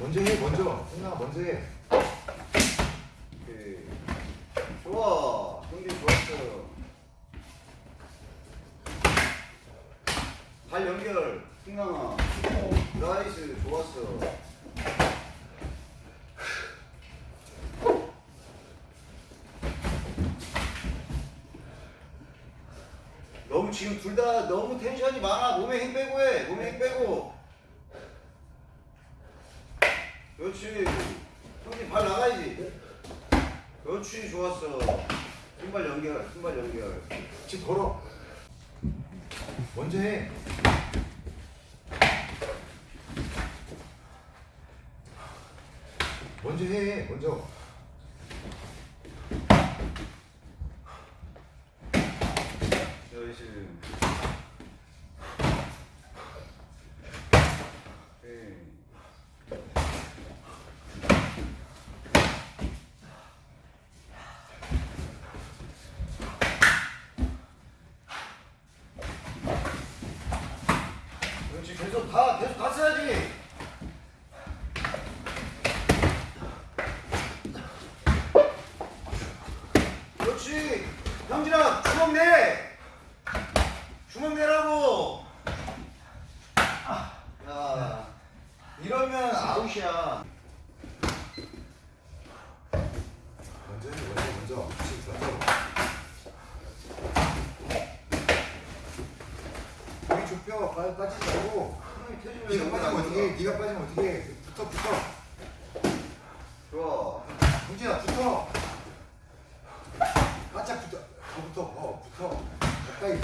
먼저 해 먼저 승아 먼저 해 오케이. 좋아. 경기 좋았어. 발 연결. 승강아. nice. 좋았어. 너무 지금 둘 다 너무 텐션이 많아. 몸에 힘 빼고 해. 몸에 힘 빼고. 그렇지. 형님 발 나가야지. 그렇지 좋았어. 신발 연결. 신발 연결. 집 걸어 먼저 해 먼저 해 먼저 나이스. 오케이. 그렇지 계속 다 계속 다 써야지. 그렇지. 형진아 주먹 내. 주먹 내라고. 야 이러면 아웃이야. 먼저 해 먼저 먼저 집 먼저 여기 좁혀. 빠- 빠지지 말고. 네가 빠지면 어떻게 해? 네가 빠지면 어떻게 해? 붙어 붙어. 좋아. 동진아 붙어. 바짝 붙어. 더 붙어. 어 붙어. 가까이.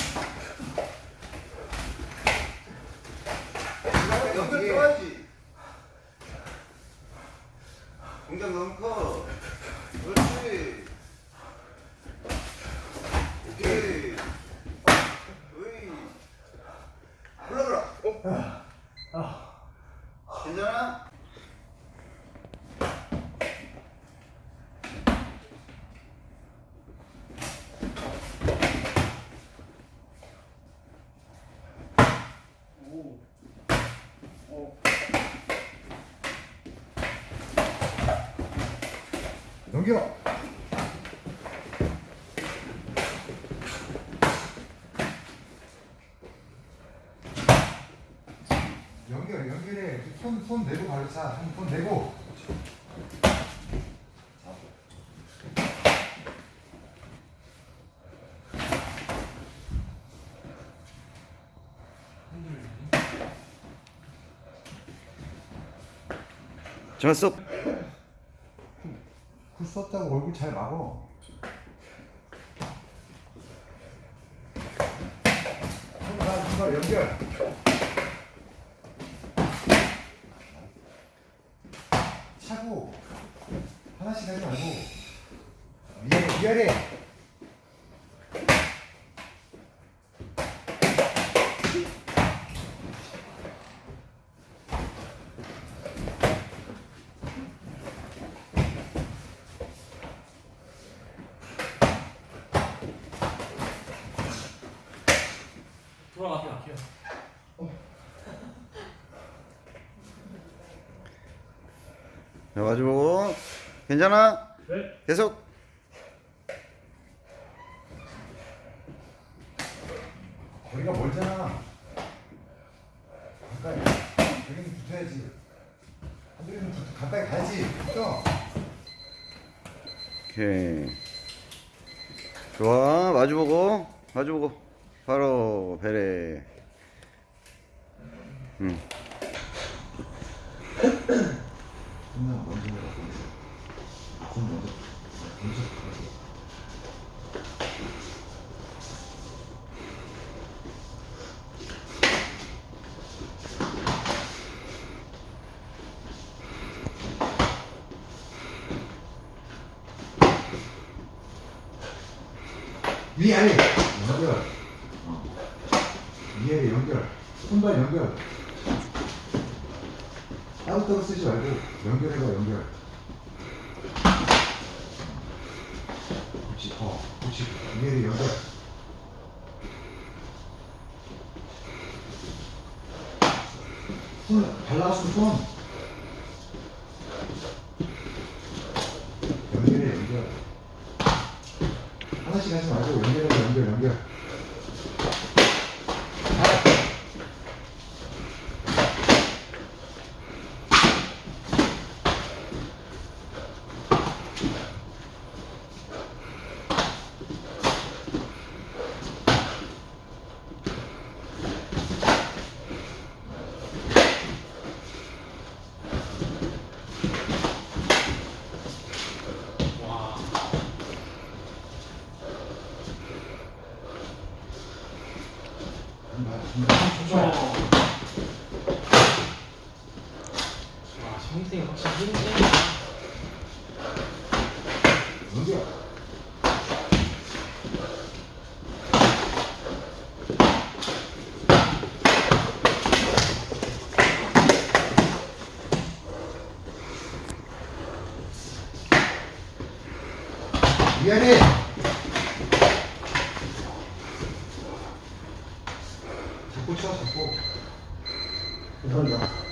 연결 들어야지. 공장 너무 커. 그렇지. 오케이. 올라가라. 괜찮아? 넘겨 연결 연결해 손, 손 내고 발로 차. 손, 손 내고 좋았어. 굴 썼다고 얼굴 잘 막어. 손발 연결. 차고. 하나씩 하지 말고. 위아래 위아래 돌아가게 할게요. 자, 마주 보고. 괜찮아? 네. 계속. 거리가 멀잖아 가까이 여기는 붙어야지 한쪽에는 붙 가까이 가야지 붙어 오케이. 좋아. 마주 보고. 마주 보고. 바로 배래. 응. 위 아래 연결. 어. 위아래 연결. 손발 연결. 따로따로 쓰지 말고 연결해봐 연결 혹시 더 혹시 이해를 연결 발라서 좀 연결해 연결. 하나씩 하지 말고 연결해 연결 연결. 와, 성생이 확실히 힘세. 연결. 미안해. 잡고 쳐 잡고. 감사합니다.